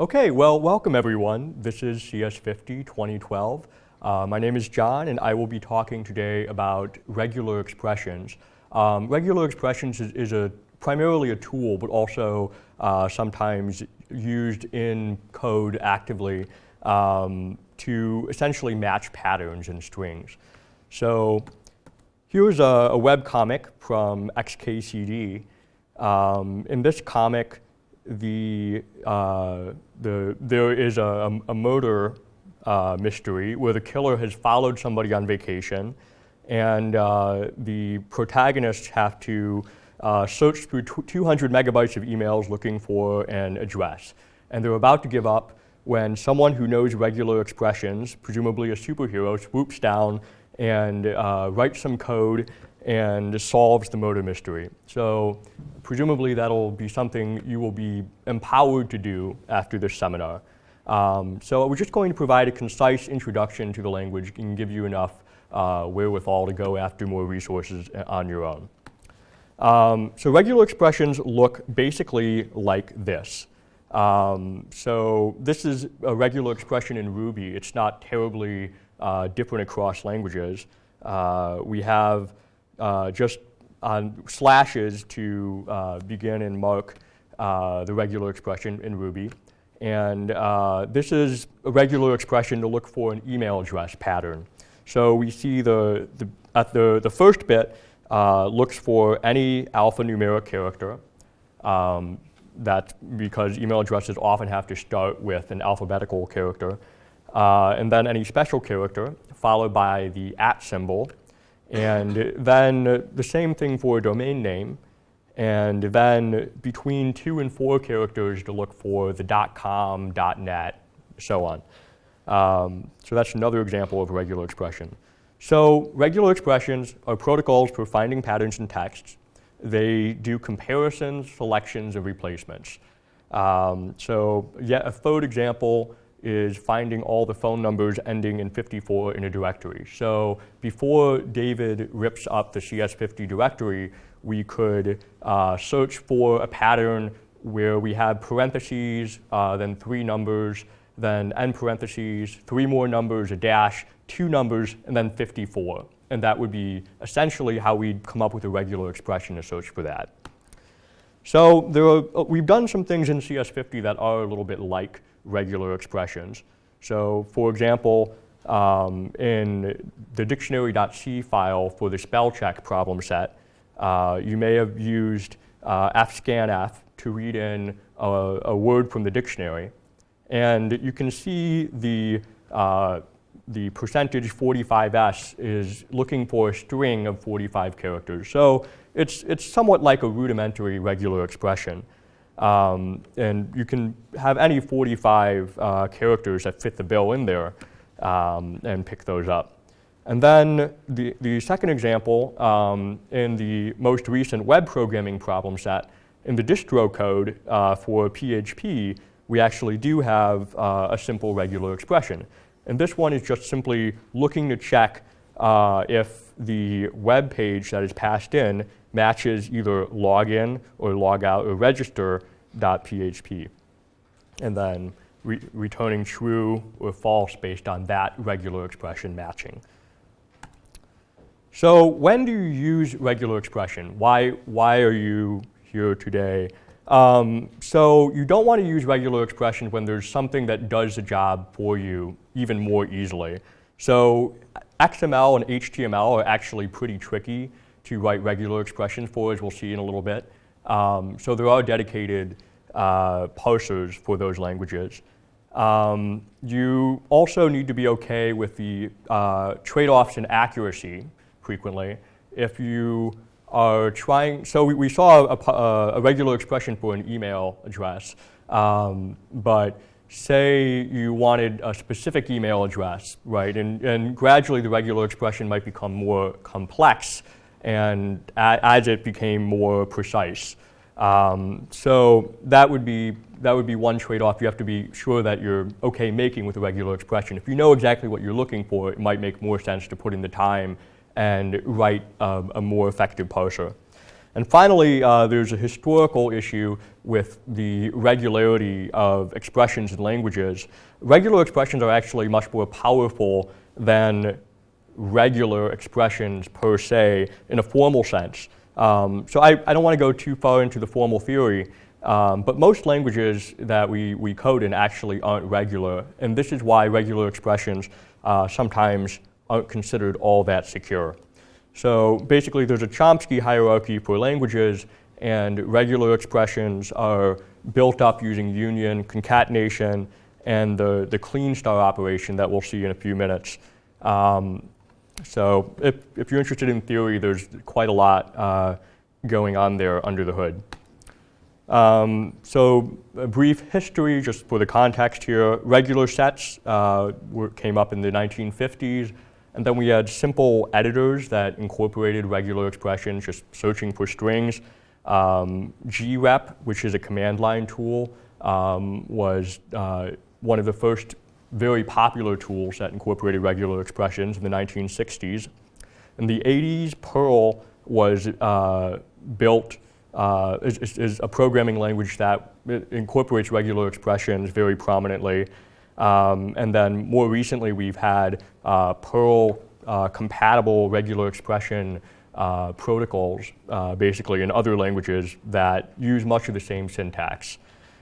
Okay, well, welcome everyone. This is CS50 2012. Uh, my name is John, and I will be talking today about regular expressions. Um, regular expressions is, is, a primarily a tool, but also uh, sometimes used in code actively um, to essentially match patterns in strings. So here's a, a web comic from XKCD. Um, in this comic, the, uh, the, there is a, a murder uh, mystery where the killer has followed somebody on vacation and uh, the protagonists have to uh, search through 200 megabytes of emails looking for an address. And they're about to give up when someone who knows regular expressions, presumably a superhero, swoops down and uh, writes some code and solves the murder mystery. So presumably that'll be something you will be empowered to do after this seminar. Um, so we're just going to provide a concise introduction to the language and give you enough uh, wherewithal to go after more resources on your own. Um, so regular expressions look basically like this. Um, so this is a regular expression in Ruby. It's not terribly uh, different across languages. Uh, we have uh, just on slashes to uh, begin and mark uh, the regular expression in Ruby. And uh, this is a regular expression to look for an email address pattern. So we see the, the at the, the first bit uh, looks for any alphanumeric character. Um, that's because email addresses often have to start with an alphabetical character. Uh, and then any special character, followed by the at symbol, and then the same thing for a domain name. And then between two and four characters to look for the .com, .net, so on. Um, so that's another example of a regular expression. So regular expressions are protocols for finding patterns in text. They do comparisons, selections, and replacements. Um, so yet a third example is finding all the phone numbers ending in 54 in a directory. So before David rips up the CS50 directory, we could uh, search for a pattern where we have parentheses, uh, then three numbers, then end parentheses, three more numbers, a dash, two numbers, and then 54. And that would be essentially how we'd come up with a regular expression to search for that. So there are, uh, we've done some things in CS50 that are a little bit like regular expressions. So for example, um, in the dictionary.c file for the spell check problem set, uh, you may have used uh, fscanf to read in a, a, word from the dictionary. And you can see the, uh, the percentage 45s is looking for a string of 45 characters. So it's, it's somewhat like a rudimentary regular expression. Um, and you can have any 45 uh, characters that fit the bill in there um, and pick those up. And then the, the second example, um, in the most recent web programming problem set, in the distro code uh, for PHP, we actually do have uh, a simple regular expression. And this one is just simply looking to check uh, if the web page that is passed in matches either login or logout or register.php. And then re returning true or false based on that regular expression matching. So when do you use regular expression? Why, why are you here today? Um, so you don't want to use regular expression when there's something that does the job for you even more easily. So XML and HTML are actually pretty tricky to write regular expressions for, as we'll see in a little bit. Um, so there are dedicated uh, parsers for those languages. Um, you also need to be okay with the uh, trade-offs in accuracy frequently. If you are trying, so we, we saw a, a, regular expression for an email address, um, but say you wanted a specific email address, right, and, and gradually the regular expression might become more complex and as it became more precise. Um, so that would be that would be one trade-off. You have to be sure that you're okay making with a regular expression. If you know exactly what you're looking for, it might make more sense to put in the time and write a more effective parser. And finally, uh, there's a historical issue with the regularity of expressions in languages. Regular expressions are actually much more powerful than regular expressions per se in a formal sense. Um, so I, I don't want to go too far into the formal theory, um, but most languages that we, we code in actually aren't regular, and this is why regular expressions uh, sometimes aren't considered all that secure. So basically there's a Chomsky hierarchy for languages and regular expressions are built up using union, concatenation, and the, the Kleene star operation that we'll see in a few minutes. Um, so if, if you're interested in theory, there's quite a lot uh, going on there under the hood. Um, so a brief history, just for the context here. Regular sets uh, were, came up in the 1950s. And then we had simple editors that incorporated regular expressions, just searching for strings. Um, grep, which is a command line tool, um, was uh, one of the first very popular tools that incorporated regular expressions in the 1960s. In the 80s, Perl was uh, built, uh, is, is, a programming language that incorporates regular expressions very prominently. Um, and then more recently, we've had uh, Perl uh, compatible regular expression uh, protocols, uh, basically in other languages that use much of the same syntax.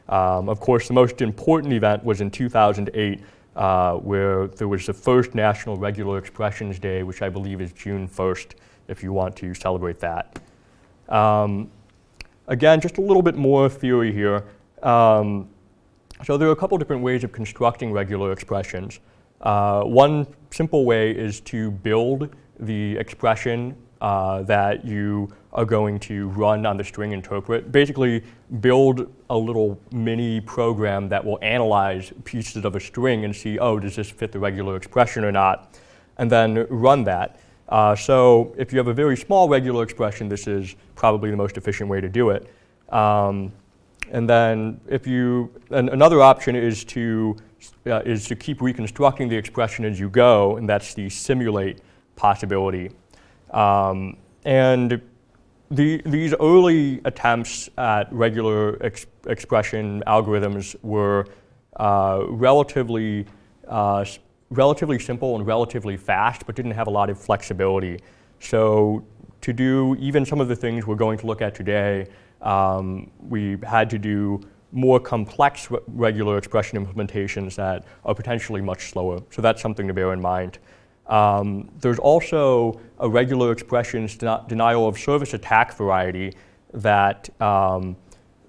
Um, of course, the most important event was in 2008, uh, where there was the first National Regular Expressions Day, which I believe is June 1st, if you want to celebrate that. Um, again, just a little bit more theory here. Um, so there are a couple different ways of constructing regular expressions. Uh, one simple way is to build the expression uh, that you are going to run on the string interpret. Basically, build a little mini program that will analyze pieces of a string and see, oh, does this fit the regular expression or not? And then run that. Uh, so if you have a very small regular expression, this is probably the most efficient way to do it. Um, and then if you, and another option is to, uh, is to keep reconstructing the expression as you go, and that's the simulate possibility. Um, and the, these early attempts at regular ex expression algorithms were uh, relatively, uh, relatively simple and relatively fast, but didn't have a lot of flexibility. So to do even some of the things we're going to look at today, um, we had to do more complex re regular expression implementations that are potentially much slower. So that's something to bear in mind. Um, there's also a regular expressions denial of service attack variety that, um,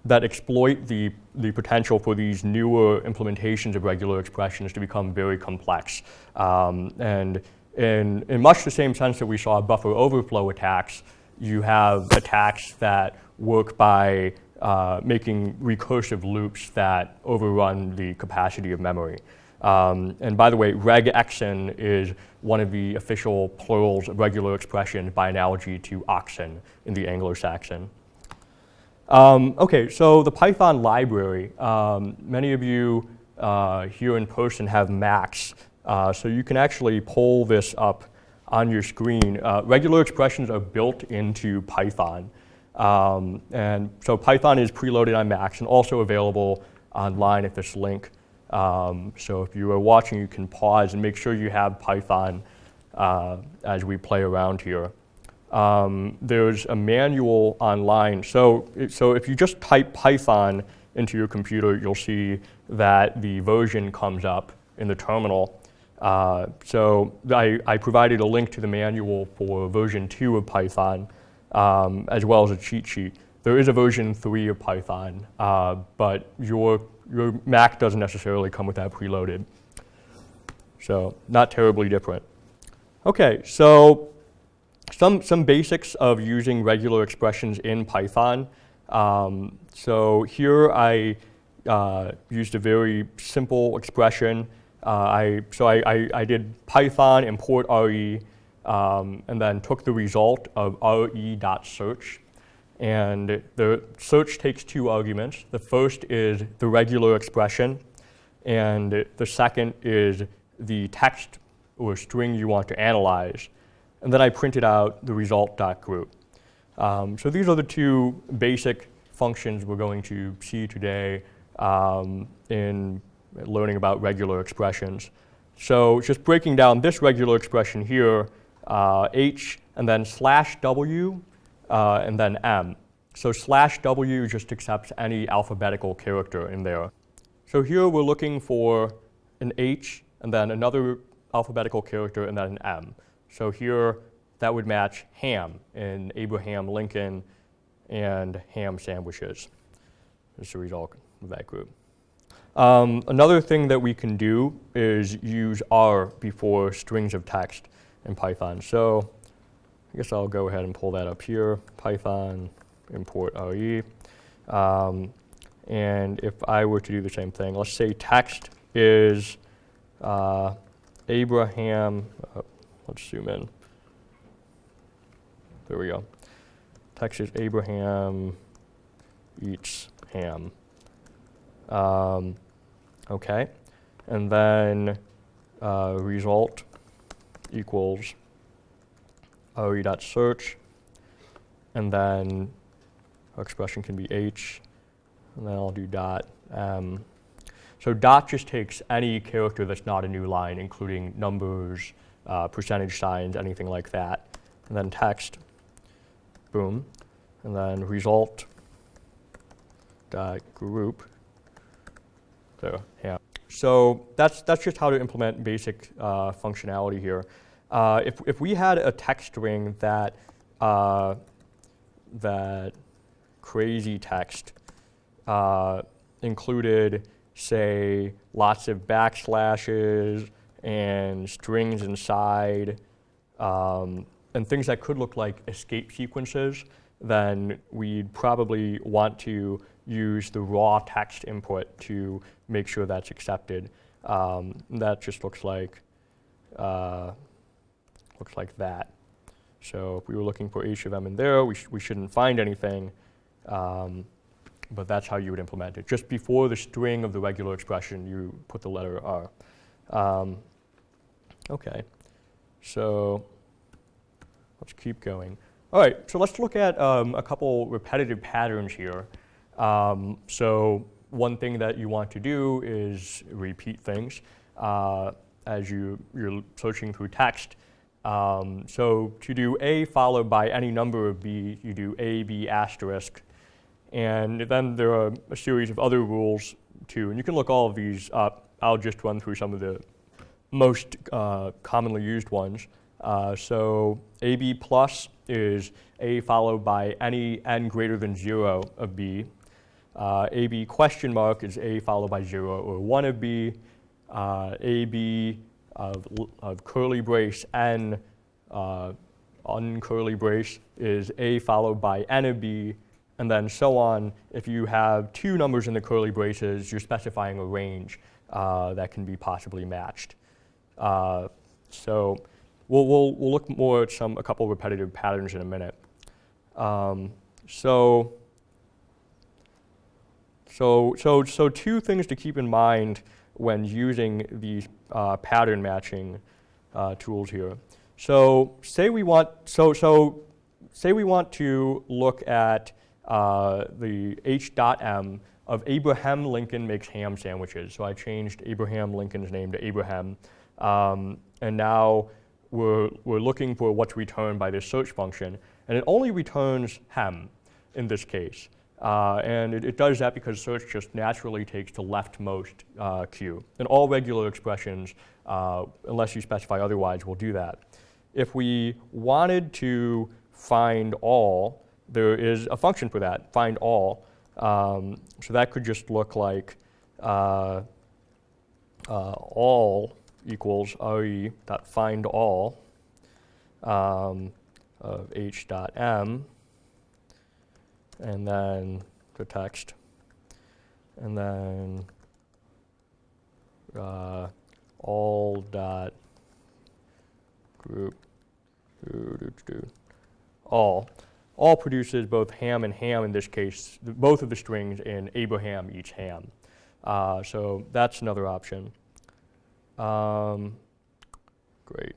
that exploit the, the potential for these newer implementations of regular expressions to become very complex. Um, and in, in much the same sense that we saw buffer overflow attacks, you have attacks that work by uh, making recursive loops that overrun the capacity of memory. Um, and by the way, reg regexen is one of the official plurals of regular expression by analogy to oxen in the Anglo-Saxon. Um, okay, so the Python library. Um, many of you uh, here in person have Macs, uh, so you can actually pull this up on your screen. Uh, regular expressions are built into Python. Um, and so Python is preloaded on Macs and also available online at this link. Um, so if you are watching, you can pause and make sure you have Python uh, as we play around here. Um, there's a manual online. So, so if you just type Python into your computer, you'll see that the version comes up in the terminal. Uh, so I, I provided a link to the manual for version 2 of Python um, as well as a cheat sheet. There is a version 3 of Python, uh, but your, your Mac doesn't necessarily come with that preloaded. So not terribly different. Okay, so some, some basics of using regular expressions in Python. Um, so here I uh, used a very simple expression. Uh, I, so I, I, I, did Python import RE um, and then took the result of re.search. And the search takes two arguments. The first is the regular expression, and the second is the text or string you want to analyze. And then I printed out the result.group. Um, so these are the two basic functions we're going to see today um, in learning about regular expressions. So just breaking down this regular expression here, uh, h and then slash w uh, and then m. So slash w just accepts any alphabetical character in there. So here we're looking for an h and then another alphabetical character and then an m. So here that would match ham in Abraham Lincoln and ham sandwiches. Is the result of that group. Um, another thing that we can do is use R before strings of text in Python. So I guess I'll go ahead and pull that up here, Python import RE. Um, and if I were to do the same thing, let's say text is uh, Abraham, uh, let's zoom in. There we go. Text is Abraham eats ham. Um, okay, and then uh, result equals re.search, and then our expression can be h, and then I'll do dot m. So dot just takes any character that's not a new line, including numbers, uh, percentage signs, anything like that, and then text, boom, and then result dot group so yeah. So that's, that's just how to implement basic uh, functionality here. Uh, if, if we had a text string that, uh, that crazy text uh, included, say, lots of backslashes and strings inside, um, and things that could look like escape sequences, then we'd probably want to use the raw text input to make sure that's accepted. Um, that just looks like uh, looks like that. So if we were looking for h of m in there, we, sh we shouldn't find anything, um, but that's how you would implement it. Just before the string of the regular expression, you put the letter r. Um, okay, so let's keep going. All right, so let's look at um, a couple repetitive patterns here. Um, so one thing that you want to do is repeat things uh, as you, you're searching through text. Um, so to do A followed by any number of B, you do A, B asterisk. And then there are a series of other rules too. And you can look all of these up. I'll just run through some of the most uh, commonly used ones. Uh, so AB plus is A followed by any n greater than 0 of B. Uh, AB question mark is A followed by 0 or 1 of B. Uh, AB of, of, curly brace N uh, uncurly brace is A followed by N of B, and then so on. If you have two numbers in the curly braces, you're specifying a range uh, that can be possibly matched. Uh, so we'll, we'll, we'll look more at some, a couple repetitive patterns in a minute. Um, so so, so, so two things to keep in mind when using these uh, pattern matching uh, tools here. So say we want, so, so say we want to look at uh, the H dot M of Abraham Lincoln makes ham sandwiches. So I changed Abraham Lincoln's name to Abraham. Um, and now we're, we're looking for what's returned by this search function. And it only returns ham in this case. Uh, and it, it, does that because search just naturally takes the leftmost uh, queue. And all regular expressions, uh, unless you specify otherwise, will do that. If we wanted to find all, there is a function for that, find all. Um, so that could just look like uh, uh, all equals re dot find all um, of h dot m and then the text, and then uh, all dot group all. All produces both ham and ham in this case, both of the strings in Abraham each ham. Uh, so that's another option. Um, great.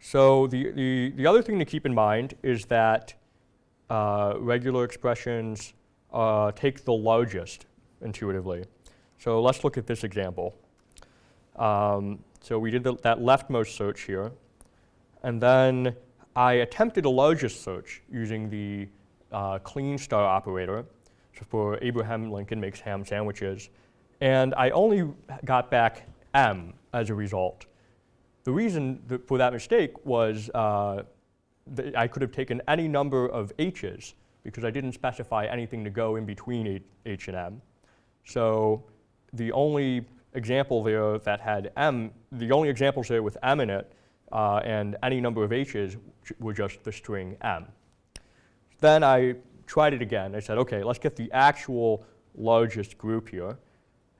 So the, the, the other thing to keep in mind is that uh, regular expressions uh, take the largest intuitively. So let's look at this example. Um, so we did the, that leftmost search here, and then I attempted a largest search using the uh, Kleene star operator so for Abraham Lincoln makes ham sandwiches, and I only got back M as a result. The reason that for that mistake was uh, I could have taken any number of H's because I didn't specify anything to go in between H and M. So the only example there that had M, the only examples there with M in it uh, and any number of H's were just the string M. Then I tried it again. I said, okay, let's get the actual largest group here.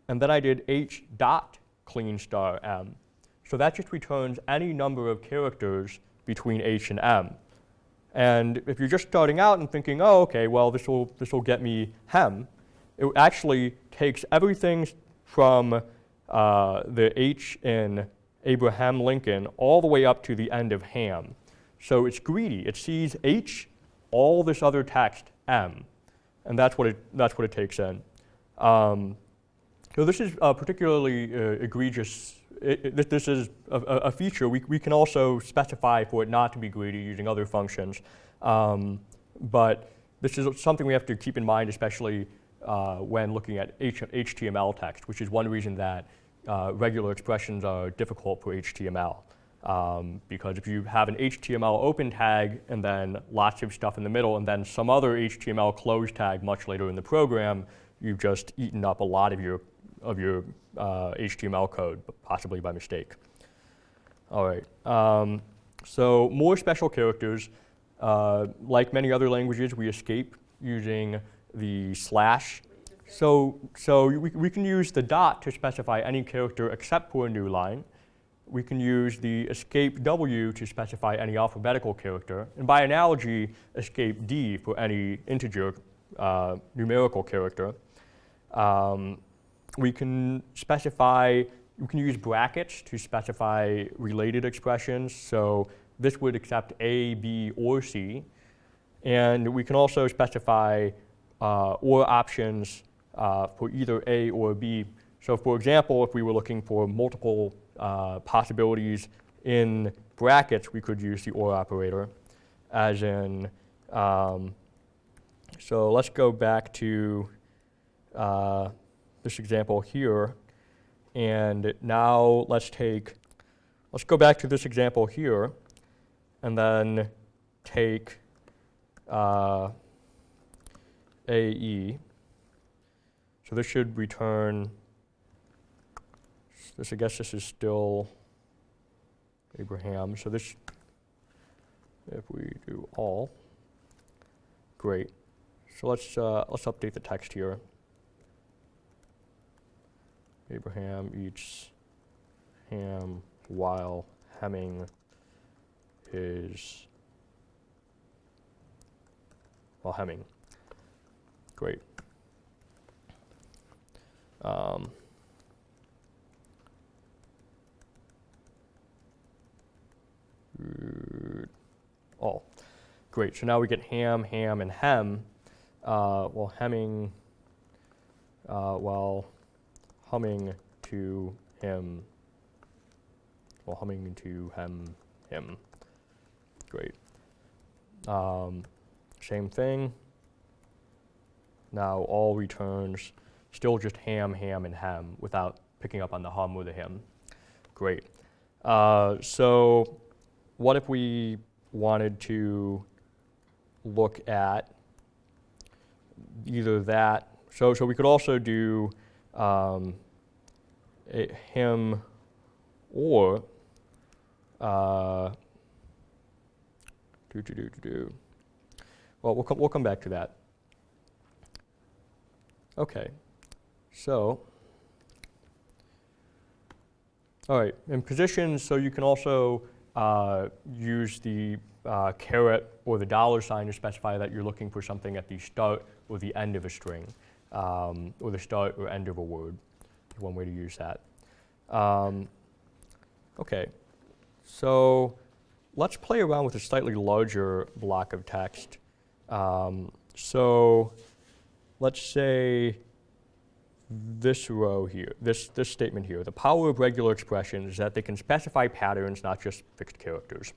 And then I did H dot Kleene star M. So that just returns any number of characters between H and M. And if you're just starting out and thinking, oh, okay, well, this will, this will get me hem, it actually takes everything from uh, the H in Abraham Lincoln all the way up to the end of ham. So it's greedy. It sees H, all this other text, M, and that's what it, that's what it takes in. Um, so this is particularly uh, egregious. It, this is a, a, feature. We, we can also specify for it not to be greedy using other functions. Um, but this is something we have to keep in mind, especially uh, when looking at H HTML text, which is one reason that uh, regular expressions are difficult for HTML. Um, because if you have an HTML open tag and then lots of stuff in the middle and then some other HTML close tag much later in the program, you've just eaten up a lot of your, of your uh, HTML code, possibly by mistake. All right, um, so more special characters. Uh, like many other languages, we escape using the slash. So, so we, we can use the dot to specify any character except for a new line we can use the escape W to specify any alphabetical character, and by analogy, escape D for any integer uh, numerical character. Um, we can specify, we can use brackets to specify related expressions, so this would accept A, B, or C. And we can also specify uh, or options uh, for either A or B. So for example, if we were looking for multiple uh, possibilities in brackets, we could use the OR operator, as in, um, so let's go back to uh, this example here. And now let's take, let's go back to this example here, and then take uh, AE. So this should return this, I guess this is still Abraham. So this, if we do all, great. So let's, uh, let's update the text here. Abraham eats ham while hemming his, while hemming. Great. Um, all. Great, so now we get ham, ham, and hem. Uh, well, hemming, uh, while humming to him, well, humming to hem, him. Great. Um, same thing. Now all returns still just ham, ham, and hem without picking up on the hum or the him. Great. Uh, so what if we wanted to look at either that, so, so we could also do um, him or uh, do, do, do, do. Well, we'll come, we'll come back to that. Okay, so, all right, in positions, so you can also uh, use the uh, caret or the dollar sign to specify that you're looking for something at the start or the end of a string, um, or the start or end of a word. One way to use that. Um, okay, so let's play around with a slightly larger block of text Um, so let's say this row here, this, this statement here, the power of regular expressions is that they can specify patterns, not just fixed characters.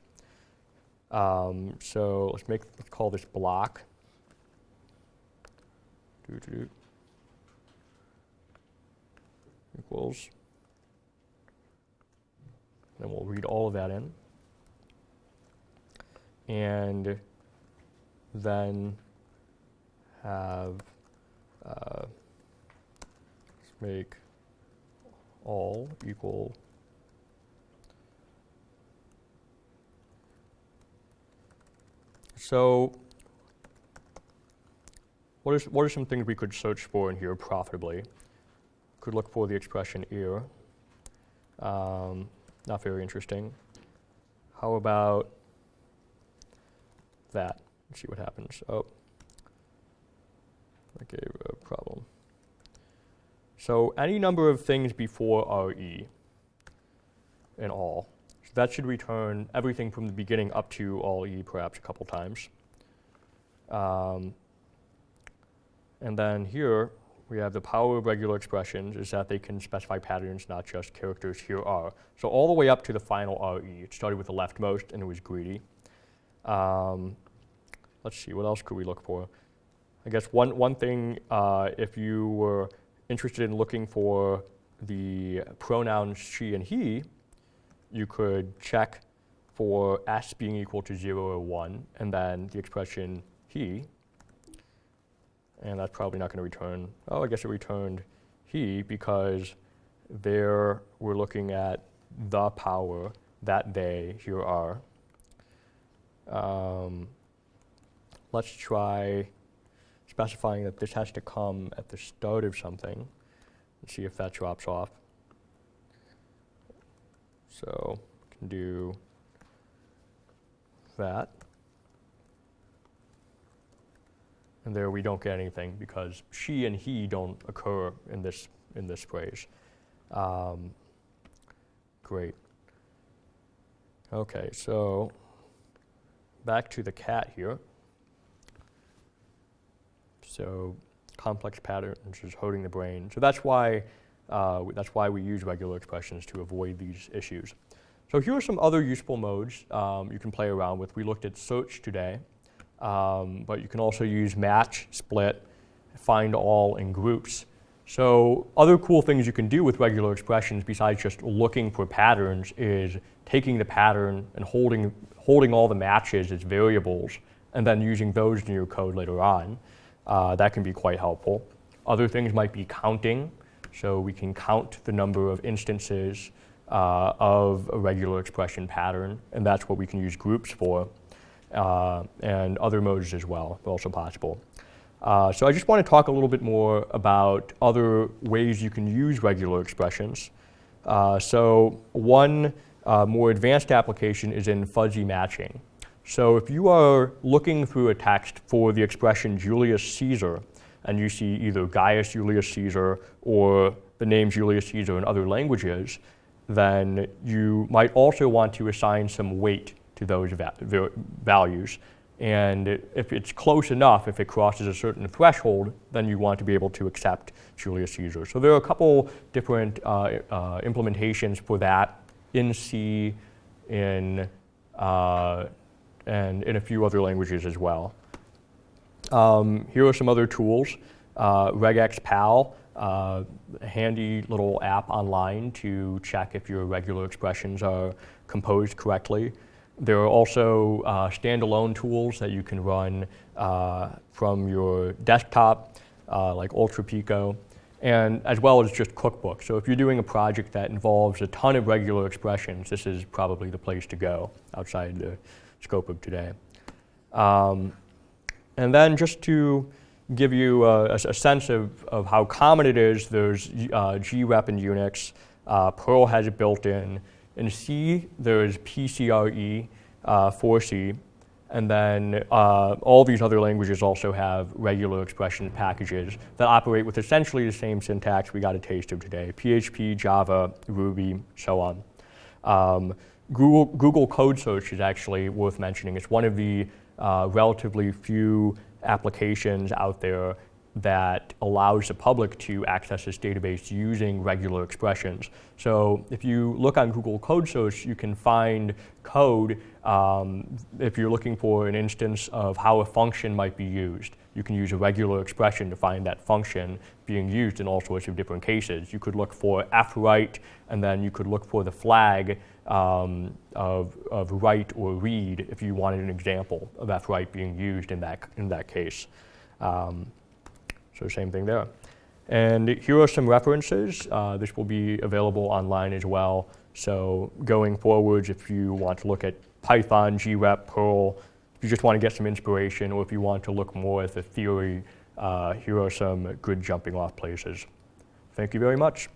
Um, so let's make, let's call this block. Doo -doo -doo. Equals. Then we'll read all of that in. And then have uh, make all equal So what, is, what are some things we could search for in here profitably? Could look for the expression ear. Um, not very interesting. How about that? Let's see what happens. Oh, I gave a problem. So any number of things before RE in all. So that should return everything from the beginning up to all E perhaps a couple times. Um, and then here we have the power of regular expressions is that they can specify patterns, not just characters here are. So all the way up to the final RE. It started with the leftmost and it was greedy. Um, let's see, what else could we look for? I guess one, one thing, uh, if you were interested in looking for the pronouns she and he, you could check for s being equal to 0 or 1, and then the expression he, and that's probably not going to return, oh, I guess it returned he because there we're looking at the power that they here are. Um, let's try specifying that this has to come at the start of something and see if that drops off. So we can do that. And there we don't get anything because she and he don't occur in this, in this phrase. Um, great. Okay, so back to the cat here. So complex patterns is hurting the brain. So that's why, uh, that's why we use regular expressions to avoid these issues. So here are some other useful modes um, you can play around with. We looked at search today, um, but you can also use match, split, find all, and groups. So other cool things you can do with regular expressions besides just looking for patterns is taking the pattern and holding, holding all the matches as variables and then using those in your code later on. Uh, that can be quite helpful. Other things might be counting. So we can count the number of instances uh, of a regular expression pattern, and that's what we can use groups for. Uh, and other modes as well are also possible. Uh, so I just want to talk a little bit more about other ways you can use regular expressions. Uh, so one more advanced application is in fuzzy matching. So if you are looking through a text for the expression Julius Caesar, and you see either Gaius Julius Caesar or the name Julius Caesar in other languages, then you might also want to assign some weight to those va values. And if it's close enough, if it crosses a certain threshold, then you want to be able to accept Julius Caesar. So there are a couple different uh, uh, implementations for that in C, in uh, and in a few other languages as well. Um, here are some other tools. Uh, regexpal, uh, a handy little app online to check if your regular expressions are composed correctly. There are also uh, standalone tools that you can run uh, from your desktop, uh, like UltraPico, and as well as just cookbooks. So if you're doing a project that involves a ton of regular expressions, this is probably the place to go outside the scope of today. Um, and then just to give you a, a, sense of, of how common it is, there's uh, grep in Unix, uh, Perl has it built in. In C, there's pcre uh, for C, and then uh, all these other languages also have regular expression packages that operate with essentially the same syntax we got a taste of today, PHP, Java, Ruby, so on. Um, Google, Google Code Search is actually worth mentioning. It's one of the uh, relatively few applications out there that allows the public to access this database using regular expressions. So if you look on Google Code Search, you can find code um, if you're looking for an instance of how a function might be used. You can use a regular expression to find that function being used in all sorts of different cases. You could look for fwrite, and then you could look for the flag um, of, of write or read if you wanted an example of fwrite being used in that, in that case. Um, so same thing there. And here are some references. Uh, this will be available online as well. So going forwards, if you want to look at Python, grep, Perl, if you just want to get some inspiration, or if you want to look more at the theory, uh, here are some good jumping off places. Thank you very much.